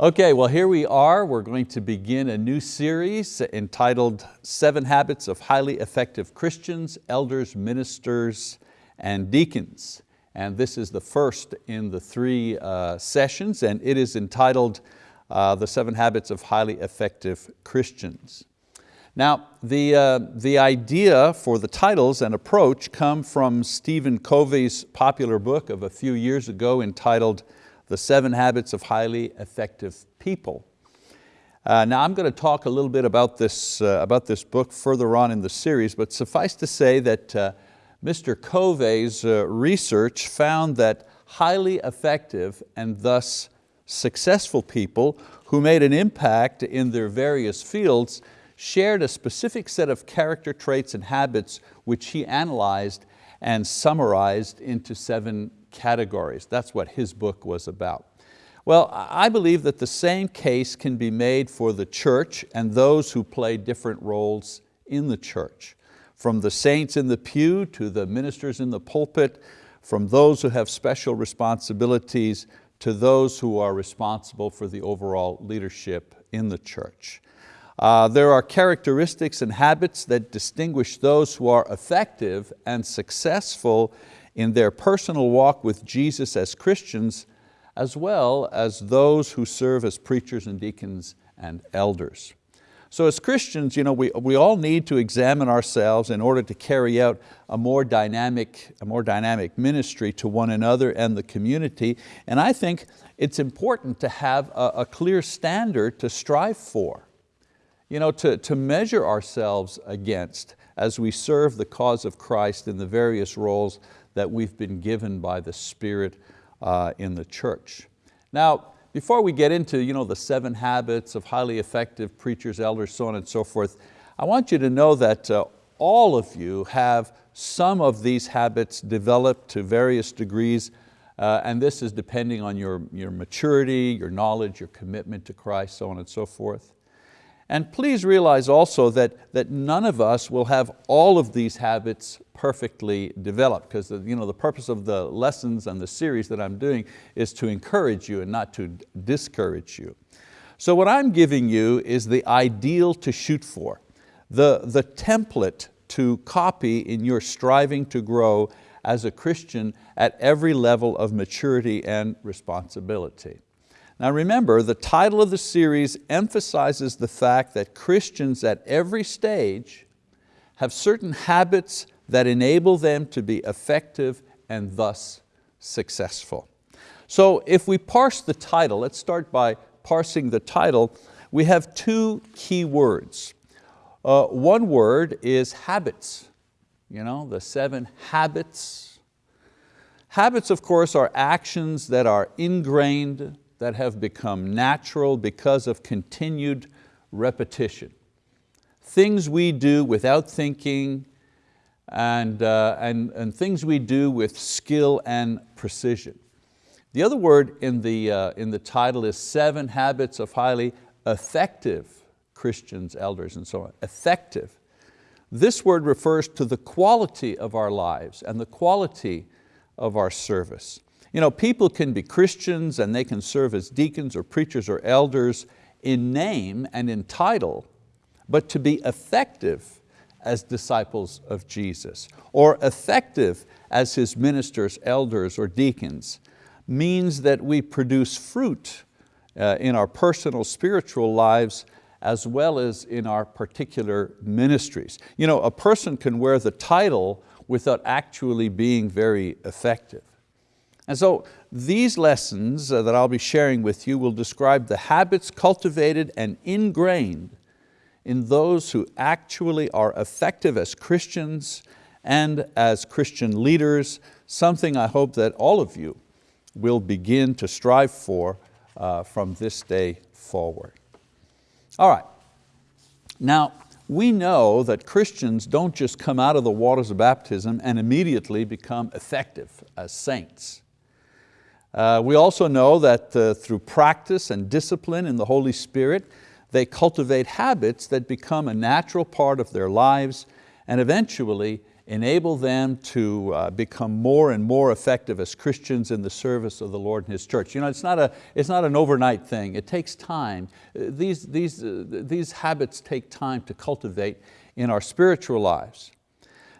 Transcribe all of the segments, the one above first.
Okay, well here we are. We're going to begin a new series entitled Seven Habits of Highly Effective Christians, Elders, Ministers, and Deacons. And this is the first in the three uh, sessions and it is entitled uh, The Seven Habits of Highly Effective Christians. Now, the, uh, the idea for the titles and approach come from Stephen Covey's popular book of a few years ago entitled The Seven Habits of Highly Effective People. Uh, now I'm going to talk a little bit about this, uh, about this book further on in the series, but suffice to say that uh, Mr. Covey's uh, research found that highly effective and thus successful people who made an impact in their various fields shared a specific set of character traits and habits which he analyzed and summarized into seven categories. That's what his book was about. Well, I believe that the same case can be made for the church and those who play different roles in the church. From the saints in the pew to the ministers in the pulpit, from those who have special responsibilities to those who are responsible for the overall leadership in the church. Uh, there are characteristics and habits that distinguish those who are effective and successful in their personal walk with Jesus as Christians, as well as those who serve as preachers and deacons and elders. So as Christians, you know, we, we all need to examine ourselves in order to carry out a more, dynamic, a more dynamic ministry to one another and the community. And I think it's important to have a, a clear standard to strive for you know, to, to measure ourselves against as we serve the cause of Christ in the various roles that we've been given by the Spirit uh, in the church. Now, before we get into you know, the seven habits of highly effective preachers, elders, so on and so forth, I want you to know that uh, all of you have some of these habits developed to various degrees uh, and this is depending on your, your maturity, your knowledge, your commitment to Christ, so on and so forth. And please realize also that, that none of us will have all of these habits perfectly developed because the, you know, the purpose of the lessons and the series that I'm doing is to encourage you and not to discourage you. So what I'm giving you is the ideal to shoot for, the, the template to copy in your striving to grow as a Christian at every level of maturity and responsibility. Now remember, the title of the series emphasizes the fact that Christians at every stage have certain habits that enable them to be effective and thus successful. So if we parse the title, let's start by parsing the title, we have two key words. Uh, one word is habits, you know, the seven habits. Habits, of course, are actions that are ingrained, that have become natural because of continued repetition. Things we do without thinking and, uh, and, and things we do with skill and precision. The other word in the, uh, in the title is Seven Habits of Highly Effective Christians, Elders, and so on. Effective. This word refers to the quality of our lives and the quality of our service. You know, people can be Christians and they can serve as deacons or preachers or elders in name and in title, but to be effective as disciples of Jesus or effective as His ministers, elders, or deacons means that we produce fruit uh, in our personal spiritual lives as well as in our particular ministries. You know, a person can wear the title without actually being very effective. And so these lessons uh, that I'll be sharing with you will describe the habits cultivated and ingrained in those who actually are effective as Christians and as Christian leaders, something I hope that all of you will begin to strive for uh, from this day forward. All right, now we know that Christians don't just come out of the waters of baptism and immediately become effective as saints. Uh, we also know that uh, through practice and discipline in the Holy Spirit, they cultivate habits that become a natural part of their lives and eventually enable them to uh, become more and more effective as Christians in the service of the Lord and His church. You know, it's not, a, it's not an overnight thing, it takes time. Uh, these, these, uh, these habits take time to cultivate in our spiritual lives.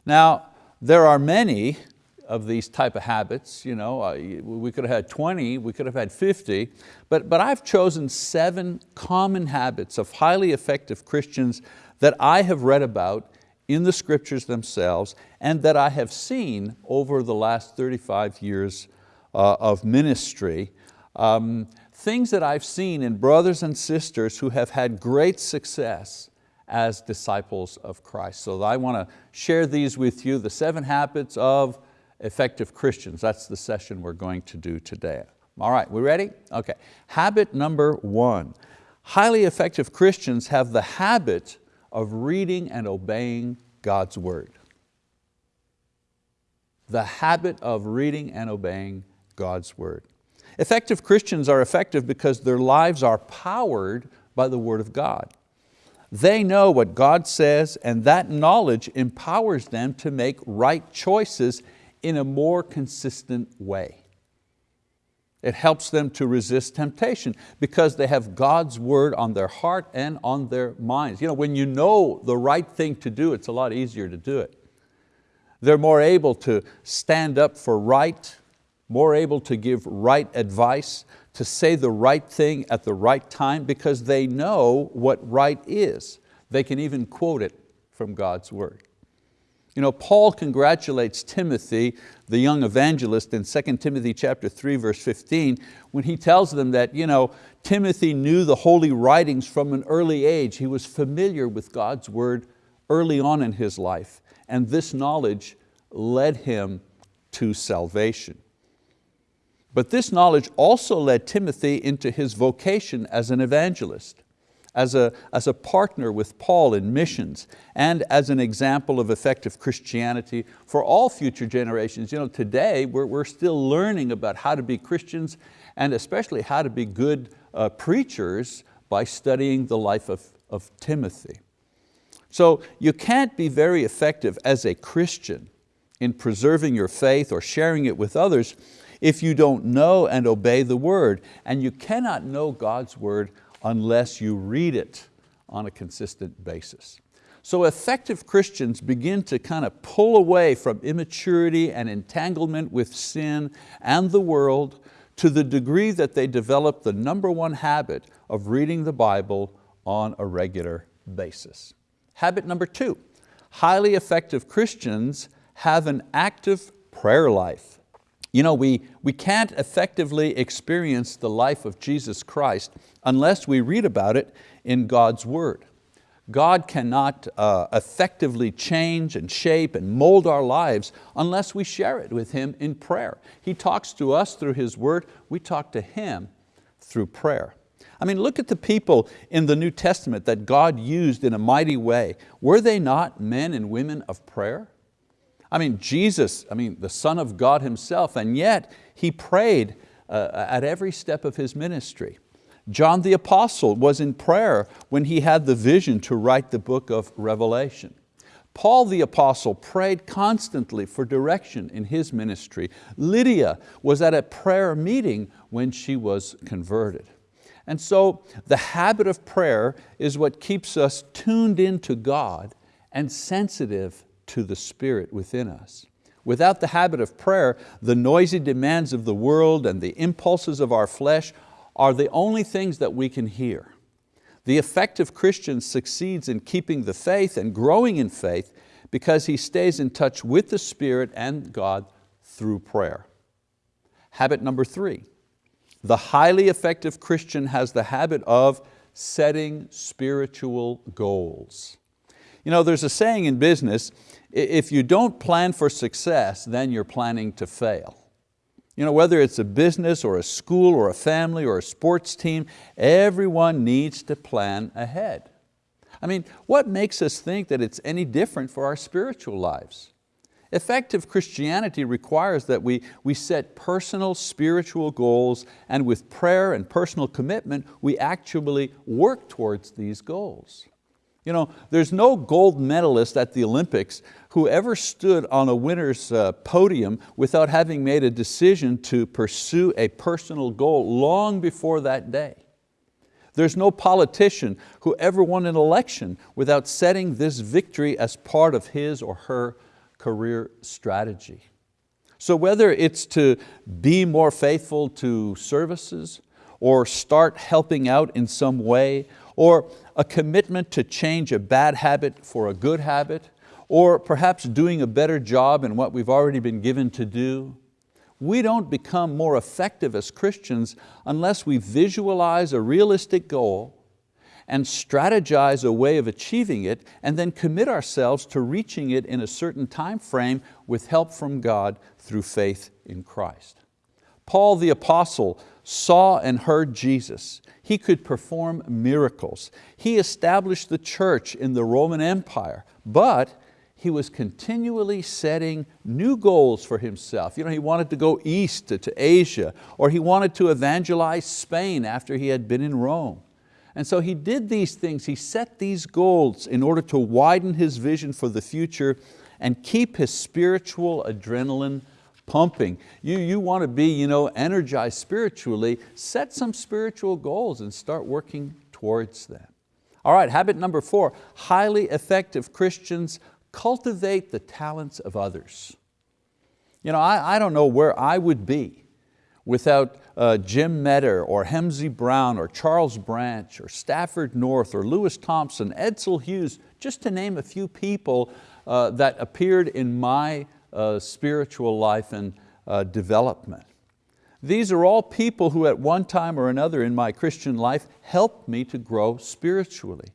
Now, there are many of these type of habits. You know, we could have had 20, we could have had 50, but, but I've chosen seven common habits of highly effective Christians that I have read about in the scriptures themselves and that I have seen over the last 35 years uh, of ministry. Um, things that I've seen in brothers and sisters who have had great success as disciples of Christ. So I want to share these with you, the seven habits of effective Christians. That's the session we're going to do today. All right, we ready? Okay, habit number one. Highly effective Christians have the habit of reading and obeying God's word. The habit of reading and obeying God's word. Effective Christians are effective because their lives are powered by the word of God. They know what God says and that knowledge empowers them to make right choices in a more consistent way. It helps them to resist temptation because they have God's word on their heart and on their minds. You know, when you know the right thing to do, it's a lot easier to do it. They're more able to stand up for right, more able to give right advice, to say the right thing at the right time because they know what right is. They can even quote it from God's word. You know, Paul congratulates Timothy, the young evangelist in 2 Timothy chapter 3 verse 15 when he tells them that you know, Timothy knew the holy writings from an early age. He was familiar with God's word early on in his life and this knowledge led him to salvation. But this knowledge also led Timothy into his vocation as an evangelist as a, as a partner with Paul in missions and as an example of effective Christianity for all future generations. You know, today we're, we're still learning about how to be Christians and especially how to be good uh, preachers by studying the life of, of Timothy. So you can't be very effective as a Christian in preserving your faith or sharing it with others if you don't know and obey the word. And you cannot know God's word unless you read it on a consistent basis. So effective Christians begin to kind of pull away from immaturity and entanglement with sin and the world to the degree that they develop the number one habit of reading the Bible on a regular basis. Habit number two, highly effective Christians have an active prayer life. You know, we, we can't effectively experience the life of Jesus Christ unless we read about it in God's word. God cannot uh, effectively change and shape and mold our lives unless we share it with Him in prayer. He talks to us through His word, we talk to Him through prayer. I mean, look at the people in the New Testament that God used in a mighty way. Were they not men and women of prayer? I mean, Jesus, I mean, the Son of God Himself, and yet He prayed uh, at every step of His ministry. John the Apostle was in prayer when he had the vision to write the book of Revelation. Paul the Apostle prayed constantly for direction in his ministry. Lydia was at a prayer meeting when she was converted. And so the habit of prayer is what keeps us tuned into God and sensitive to the Spirit within us. Without the habit of prayer, the noisy demands of the world and the impulses of our flesh are the only things that we can hear. The effective Christian succeeds in keeping the faith and growing in faith because he stays in touch with the Spirit and God through prayer. Habit number three, the highly effective Christian has the habit of setting spiritual goals. You know, there's a saying in business, if you don't plan for success, then you're planning to fail. You know, whether it's a business or a school or a family or a sports team, everyone needs to plan ahead. I mean, what makes us think that it's any different for our spiritual lives? Effective Christianity requires that we, we set personal spiritual goals and with prayer and personal commitment, we actually work towards these goals. You know, there's no gold medalist at the Olympics who ever stood on a winner's uh, podium without having made a decision to pursue a personal goal long before that day. There's no politician who ever won an election without setting this victory as part of his or her career strategy. So whether it's to be more faithful to services, or start helping out in some way, or a commitment to change a bad habit for a good habit, or perhaps doing a better job in what we've already been given to do, we don't become more effective as Christians unless we visualize a realistic goal and strategize a way of achieving it and then commit ourselves to reaching it in a certain time frame with help from God through faith in Christ. Paul the apostle saw and heard Jesus. He could perform miracles. He established the church in the Roman Empire, but he was continually setting new goals for himself. You know, he wanted to go east to, to Asia, or he wanted to evangelize Spain after he had been in Rome. And so he did these things, he set these goals in order to widen his vision for the future and keep his spiritual adrenaline pumping. You, you want to be you know, energized spiritually, set some spiritual goals and start working towards them. All right, habit number four, highly effective Christians cultivate the talents of others. You know, I, I don't know where I would be without uh, Jim Metter or Hemsey Brown or Charles Branch or Stafford North or Lewis Thompson, Edsel Hughes, just to name a few people uh, that appeared in my uh, spiritual life and uh, development. These are all people who at one time or another in my Christian life helped me to grow spiritually.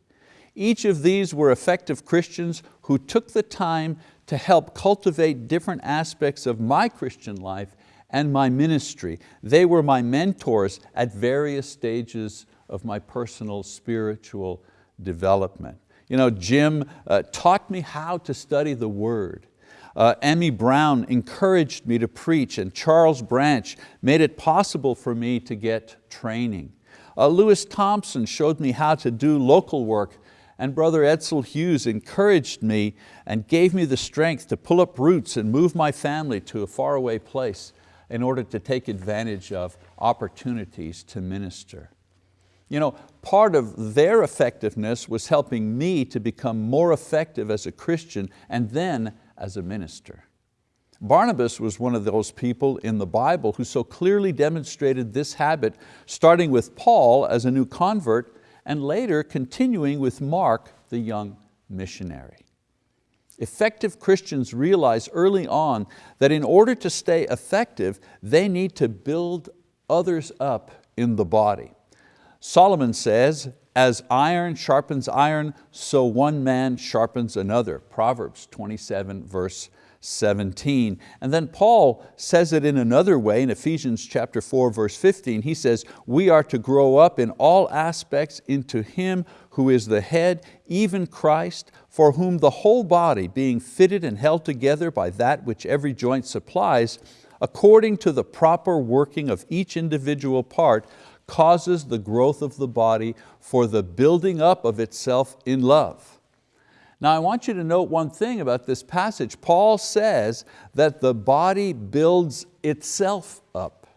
Each of these were effective Christians who took the time to help cultivate different aspects of my Christian life and my ministry. They were my mentors at various stages of my personal spiritual development. You know, Jim uh, taught me how to study the word. Uh, Emmy Brown encouraged me to preach and Charles Branch made it possible for me to get training. Uh, Lewis Thompson showed me how to do local work and Brother Edsel Hughes encouraged me and gave me the strength to pull up roots and move my family to a faraway place in order to take advantage of opportunities to minister. You know, part of their effectiveness was helping me to become more effective as a Christian and then as a minister. Barnabas was one of those people in the Bible who so clearly demonstrated this habit, starting with Paul as a new convert and later continuing with Mark, the young missionary. Effective Christians realize early on that in order to stay effective, they need to build others up in the body. Solomon says, as iron sharpens iron, so one man sharpens another. Proverbs 27 verse 17. And then Paul says it in another way in Ephesians chapter 4 verse 15. He says, we are to grow up in all aspects into Him who is the head, even Christ, for whom the whole body being fitted and held together by that which every joint supplies, according to the proper working of each individual part, causes the growth of the body for the building up of itself in love. Now I want you to note one thing about this passage. Paul says that the body builds itself up.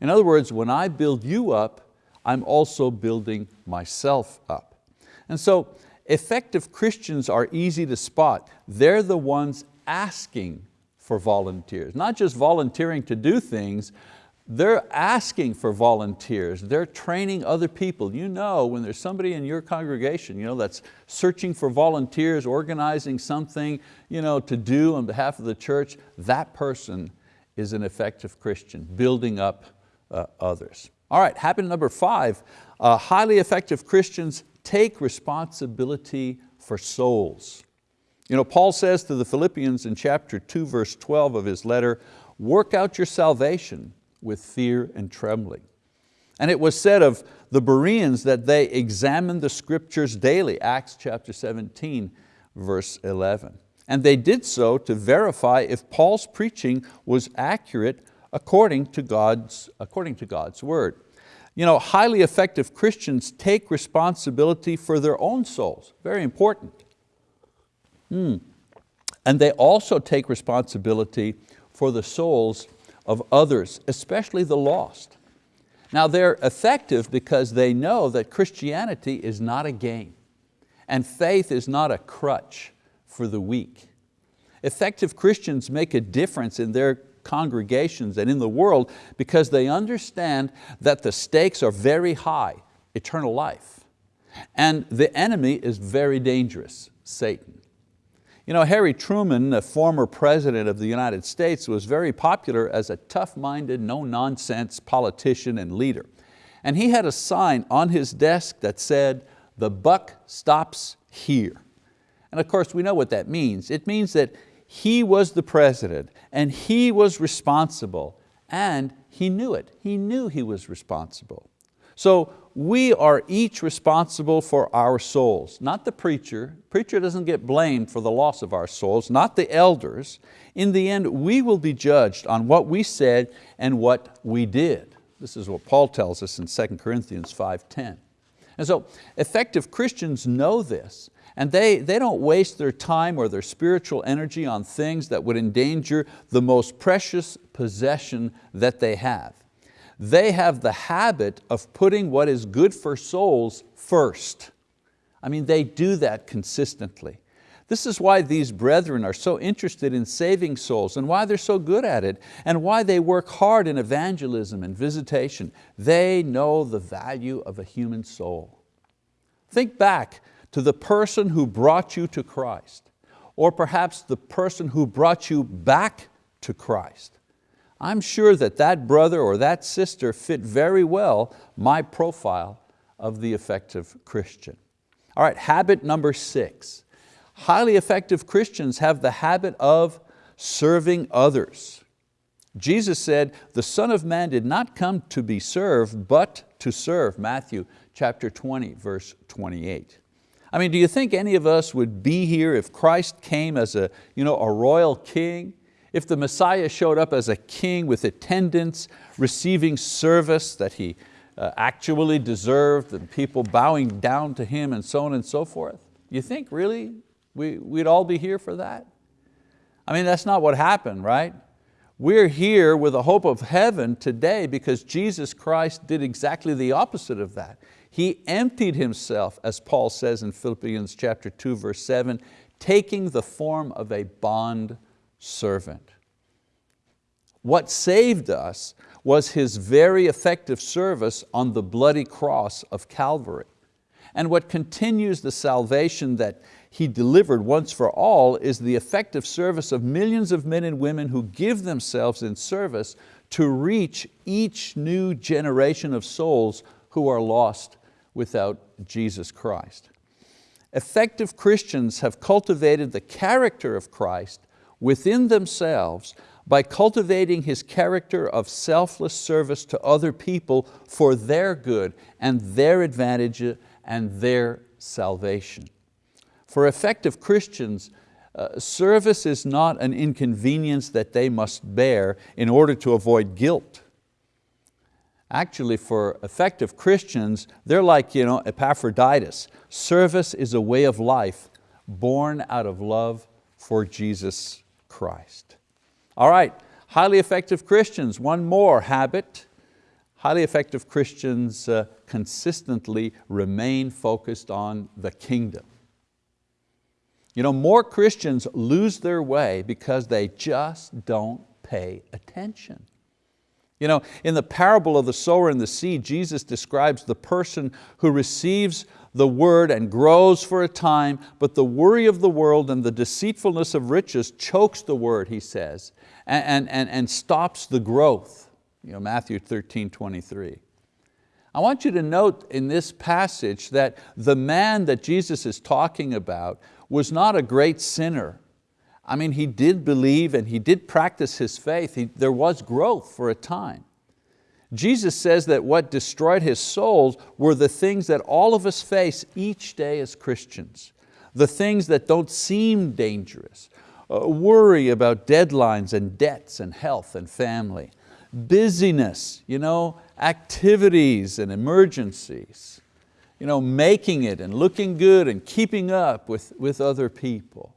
In other words, when I build you up, I'm also building myself up. And so effective Christians are easy to spot. They're the ones asking for volunteers, not just volunteering to do things, they're asking for volunteers, they're training other people. You know when there's somebody in your congregation you know, that's searching for volunteers, organizing something you know, to do on behalf of the church, that person is an effective Christian, building up uh, others. All right, habit number five, uh, highly effective Christians take responsibility for souls. You know, Paul says to the Philippians in chapter 2, verse 12 of his letter, work out your salvation with fear and trembling. And it was said of the Bereans that they examined the scriptures daily, Acts chapter 17, verse 11. And they did so to verify if Paul's preaching was accurate according to God's, according to God's word. You know, highly effective Christians take responsibility for their own souls, very important. Hmm. And they also take responsibility for the souls of others, especially the lost. Now they're effective because they know that Christianity is not a game and faith is not a crutch for the weak. Effective Christians make a difference in their congregations and in the world because they understand that the stakes are very high, eternal life. And the enemy is very dangerous, Satan. You know, Harry Truman, the former president of the United States, was very popular as a tough-minded, no-nonsense politician and leader. And he had a sign on his desk that said, the buck stops here. And of course we know what that means. It means that he was the president and he was responsible and he knew it. He knew he was responsible. So we are each responsible for our souls, not the preacher. Preacher doesn't get blamed for the loss of our souls, not the elders. In the end, we will be judged on what we said and what we did. This is what Paul tells us in 2 Corinthians 5.10. And so effective Christians know this and they, they don't waste their time or their spiritual energy on things that would endanger the most precious possession that they have. They have the habit of putting what is good for souls first. I mean, they do that consistently. This is why these brethren are so interested in saving souls and why they're so good at it and why they work hard in evangelism and visitation. They know the value of a human soul. Think back to the person who brought you to Christ or perhaps the person who brought you back to Christ. I'm sure that that brother or that sister fit very well my profile of the effective Christian. All right, habit number six Highly effective Christians have the habit of serving others. Jesus said, the Son of Man did not come to be served, but to serve, Matthew chapter 20, verse 28. I mean, do you think any of us would be here if Christ came as a, you know, a royal king? If the Messiah showed up as a king with attendants, receiving service that He uh, actually deserved, and people bowing down to Him and so on and so forth? You think really we, we'd all be here for that? I mean, that's not what happened, right? We're here with a hope of heaven today because Jesus Christ did exactly the opposite of that. He emptied Himself, as Paul says in Philippians chapter 2, verse 7, taking the form of a bond servant. What saved us was His very effective service on the bloody cross of Calvary. And what continues the salvation that he delivered once for all is the effective service of millions of men and women who give themselves in service to reach each new generation of souls who are lost without Jesus Christ. Effective Christians have cultivated the character of Christ within themselves by cultivating His character of selfless service to other people for their good and their advantage and their salvation. For effective Christians, uh, service is not an inconvenience that they must bear in order to avoid guilt. Actually, for effective Christians, they're like you know, Epaphroditus. Service is a way of life born out of love for Jesus Christ. All right, highly effective Christians, one more habit. Highly effective Christians uh, consistently remain focused on the kingdom. You know, more Christians lose their way because they just don't pay attention. You know, in the parable of the sower and the seed, Jesus describes the person who receives the word and grows for a time, but the worry of the world and the deceitfulness of riches chokes the word, he says, and, and, and stops the growth. You know, Matthew 13, 23. I want you to note in this passage that the man that Jesus is talking about was not a great sinner. I mean, he did believe and he did practice his faith. He, there was growth for a time. Jesus says that what destroyed his souls were the things that all of us face each day as Christians. The things that don't seem dangerous. Uh, worry about deadlines and debts and health and family. busyness, you know, activities and emergencies, you know, making it and looking good and keeping up with, with other people.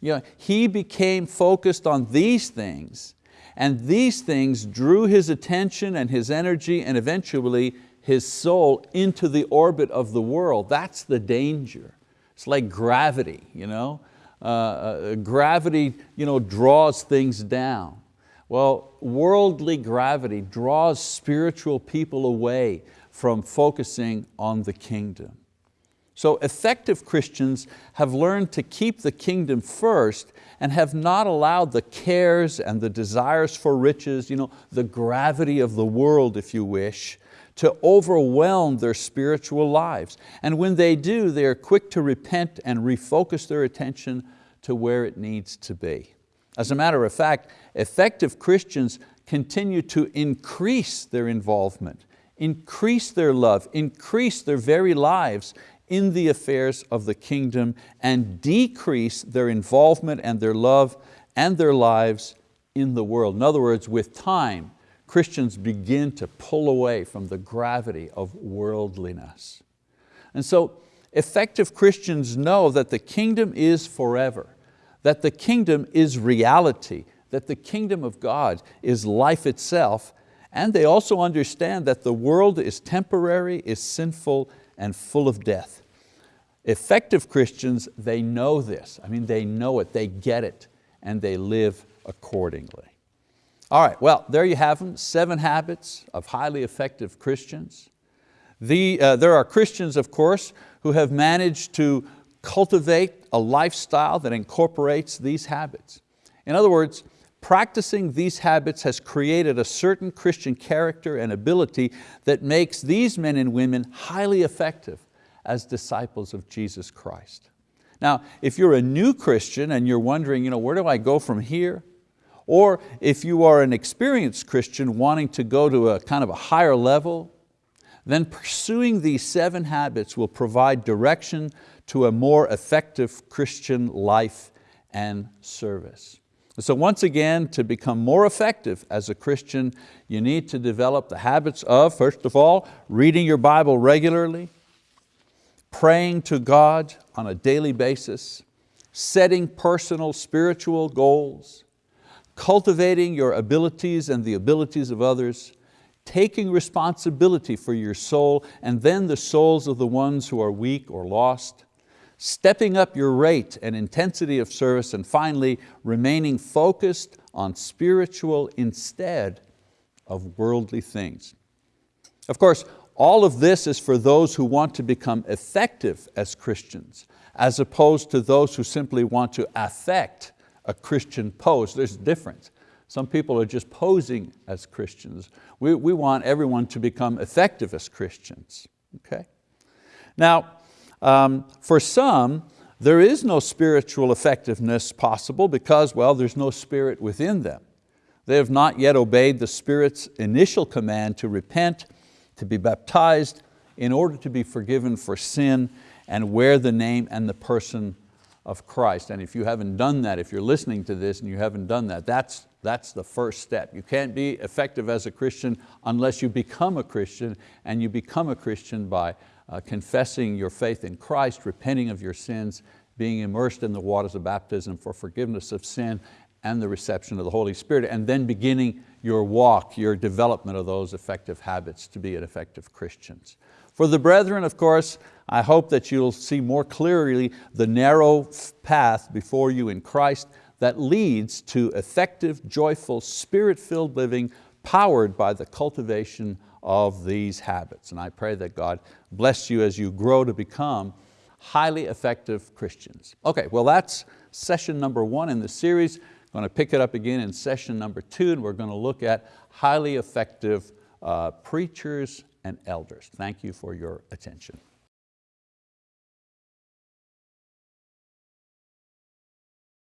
You know, he became focused on these things and these things drew his attention and his energy and eventually his soul into the orbit of the world. That's the danger. It's like gravity. You know? Uh, uh, gravity you know, draws things down. Well, worldly gravity draws spiritual people away from focusing on the kingdom. So effective Christians have learned to keep the kingdom first and have not allowed the cares and the desires for riches, you know, the gravity of the world, if you wish, to overwhelm their spiritual lives. And when they do, they are quick to repent and refocus their attention to where it needs to be. As a matter of fact, effective Christians continue to increase their involvement, increase their love, increase their very lives in the affairs of the kingdom and decrease their involvement and their love and their lives in the world. In other words, with time, Christians begin to pull away from the gravity of worldliness. And so effective Christians know that the kingdom is forever, that the kingdom is reality, that the kingdom of God is life itself, and they also understand that the world is temporary, is sinful, and full of death. Effective Christians, they know this. I mean, they know it, they get it, and they live accordingly. All right, well, there you have them, seven habits of highly effective Christians. The, uh, there are Christians, of course, who have managed to cultivate a lifestyle that incorporates these habits. In other words, practicing these habits has created a certain Christian character and ability that makes these men and women highly effective as disciples of Jesus Christ. Now, if you're a new Christian and you're wondering, you know, where do I go from here? Or if you are an experienced Christian wanting to go to a kind of a higher level, then pursuing these seven habits will provide direction to a more effective Christian life and service. So once again, to become more effective as a Christian, you need to develop the habits of, first of all, reading your Bible regularly, praying to God on a daily basis, setting personal spiritual goals, cultivating your abilities and the abilities of others, taking responsibility for your soul and then the souls of the ones who are weak or lost, stepping up your rate and intensity of service, and finally, remaining focused on spiritual instead of worldly things. Of course, all of this is for those who want to become effective as Christians, as opposed to those who simply want to affect a Christian pose. There's a difference. Some people are just posing as Christians. We, we want everyone to become effective as Christians. Okay? Now, um, for some, there is no spiritual effectiveness possible because, well, there's no spirit within them. They have not yet obeyed the Spirit's initial command to repent, to be baptized, in order to be forgiven for sin and wear the name and the person of Christ. And if you haven't done that, if you're listening to this and you haven't done that, that's, that's the first step. You can't be effective as a Christian unless you become a Christian and you become a Christian by uh, confessing your faith in Christ, repenting of your sins, being immersed in the waters of baptism for forgiveness of sin and the reception of the Holy Spirit, and then beginning your walk, your development of those effective habits to be an effective Christians. For the brethren, of course, I hope that you'll see more clearly the narrow path before you in Christ that leads to effective, joyful, spirit-filled living powered by the cultivation of these habits. And I pray that God bless you as you grow to become highly effective Christians. Okay, well that's session number one in the series. I'm going to pick it up again in session number two and we're going to look at highly effective uh, preachers and elders. Thank you for your attention.